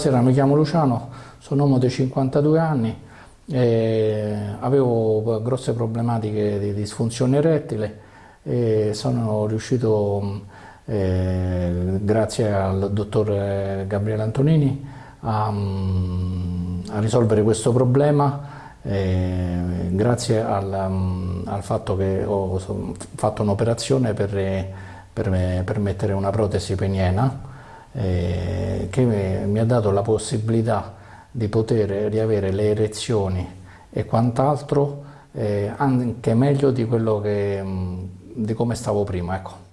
Buonasera, mi chiamo Luciano, sono uomo di 52 anni, avevo grosse problematiche di disfunzione erettile e sono riuscito, eh, grazie al dottor Gabriele Antonini, a, mm, a risolvere questo problema eh, grazie al, mm, al fatto che ho fatto un'operazione per, per- per mettere una protesi peniena eh, che mi, ha dato la possibilità di poter riavere le erezioni e quant'altro eh, anche meglio di che, di come stavo prima. Ecco.